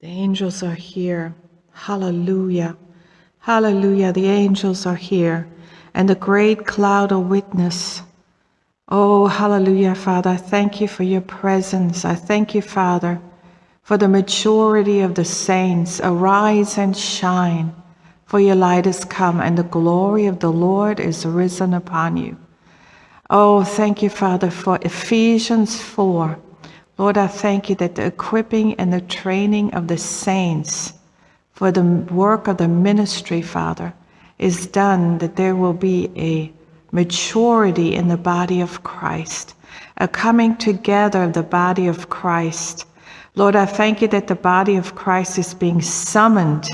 The angels are here. Hallelujah. Hallelujah. The angels are here. And the great cloud of witness. Oh, hallelujah, Father. I thank you for your presence. I thank you, Father, for the maturity of the saints. Arise and shine, for your light is come, and the glory of the Lord is risen upon you. Oh, thank you, Father, for Ephesians 4. Lord, I thank you that the equipping and the training of the saints for the work of the ministry, Father, is done, that there will be a maturity in the body of Christ, a coming together of the body of Christ. Lord, I thank you that the body of Christ is being summoned.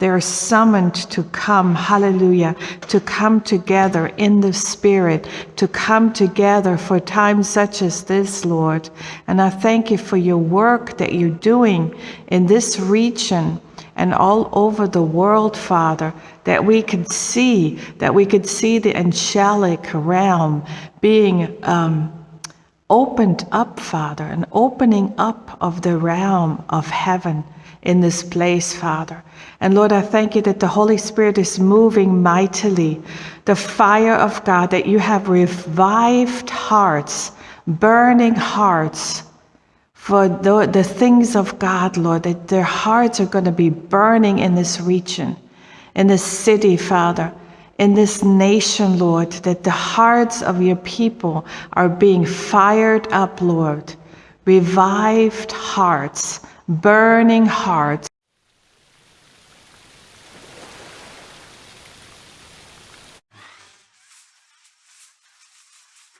They're summoned to come, hallelujah, to come together in the Spirit, to come together for times such as this, Lord. And I thank you for your work that you're doing in this region and all over the world, Father, that we could see, that we could see the angelic realm being um, opened up, Father, an opening up of the realm of heaven in this place, Father. And Lord, I thank you that the Holy Spirit is moving mightily. The fire of God, that you have revived hearts, burning hearts for the, the things of God, Lord, that their hearts are going to be burning in this region, in this city, Father, in this nation, Lord, that the hearts of your people are being fired up, Lord. Revived hearts, burning hearts.